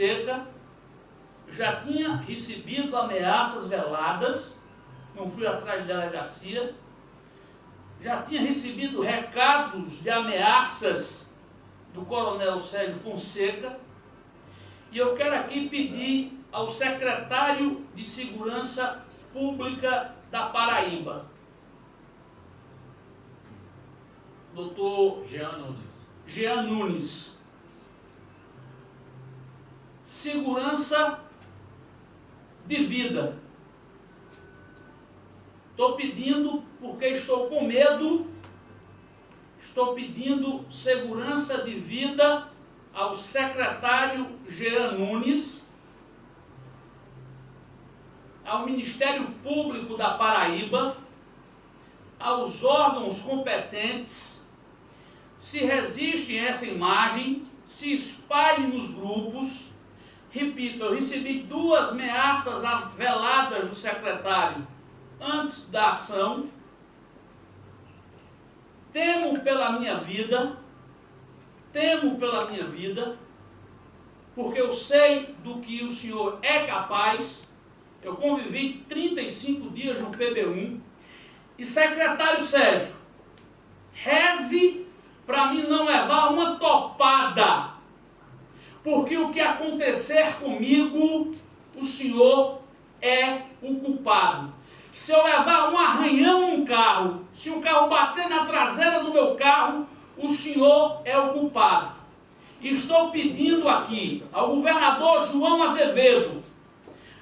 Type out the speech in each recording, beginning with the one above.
Fonseca, já tinha recebido ameaças veladas, não fui atrás de delegacia, já tinha recebido recados de ameaças do coronel Sérgio Fonseca, e eu quero aqui pedir ao secretário de Segurança Pública da Paraíba, doutor Jean Nunes. Jean Nunes. Segurança de vida. Estou pedindo porque estou com medo. Estou pedindo segurança de vida ao secretário Jean Nunes, ao Ministério Público da Paraíba, aos órgãos competentes, se resistem a essa imagem, se espalhe nos grupos. Repito, eu recebi duas ameaças veladas do secretário antes da ação. Temo pela minha vida, temo pela minha vida, porque eu sei do que o senhor é capaz. Eu convivi 35 dias no PB1. E secretário Sérgio, reze para mim não levar uma topada. Porque o que acontecer comigo, o senhor é o culpado. Se eu levar um arranhão no carro, se o carro bater na traseira do meu carro, o senhor é o culpado. Estou pedindo aqui ao governador João Azevedo,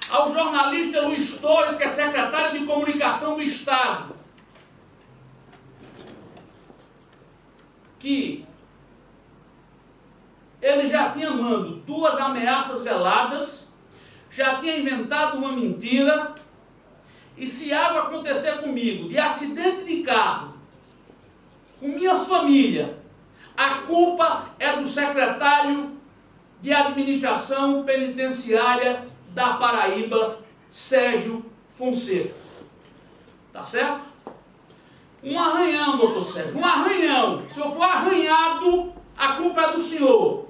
ao jornalista Luiz Torres, que é secretário de comunicação do Estado, que ele já tinha mando duas ameaças veladas, já tinha inventado uma mentira, e se algo acontecer comigo, de acidente de carro, com minhas famílias, a culpa é do secretário de administração penitenciária da Paraíba, Sérgio Fonseca. Tá certo? Um arranhão, doutor Sérgio, um arranhão. Se eu for arranhado, a culpa é do senhor.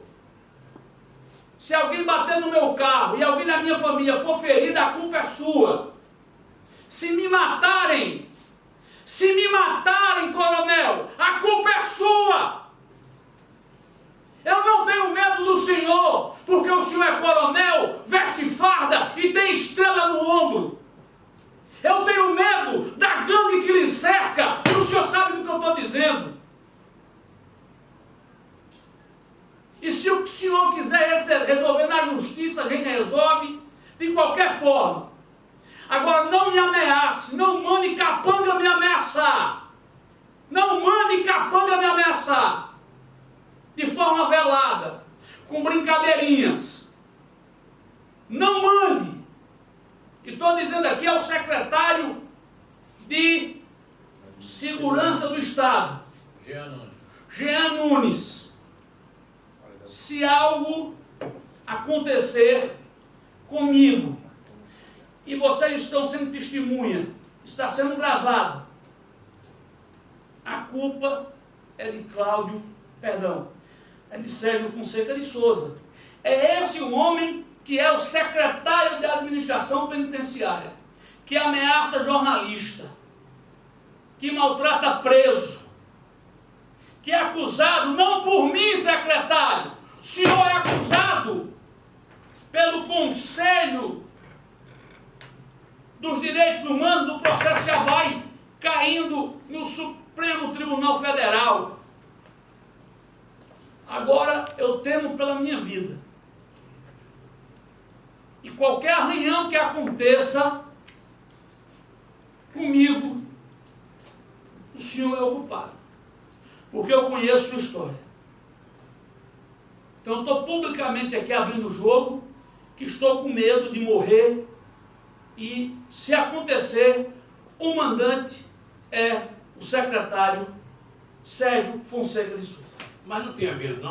Se alguém bater no meu carro e alguém da minha família for ferido, a culpa é sua. Se me matarem, se me matarem, coronel, a culpa é sua. Eu não tenho medo do senhor, porque o senhor é coronel, veste farda e tem estrela no ombro. Eu tenho medo da gangue que lhe cerca, e o senhor sabe do que eu estou dizendo. E se o senhor quiser resolver na justiça, a gente resolve de qualquer forma. Agora não me ameace, não mande capanga me ameaçar. Não mande capanga me ameaçar. De forma velada, com brincadeirinhas. Não mande. E estou dizendo aqui ao secretário de Segurança do Estado, Jean Nunes. Jean Nunes, se algo acontecer comigo, e vocês estão sendo testemunha, está sendo gravado, a culpa é de Cláudio, perdão, é de Sérgio Fonseca de Souza. É esse o homem que é o secretário de administração penitenciária, que ameaça jornalista, que maltrata preso, que é acusado não por mim, secretário, pelo Conselho dos Direitos Humanos, o processo já vai caindo no Supremo Tribunal Federal. Agora eu temo pela minha vida. E qualquer arranhão que aconteça comigo, o senhor é o culpado. Porque eu conheço sua história. Eu estou publicamente aqui abrindo o jogo, que estou com medo de morrer e, se acontecer, o mandante é o secretário Sérgio Fonseca de Souza. Mas não tenha medo não,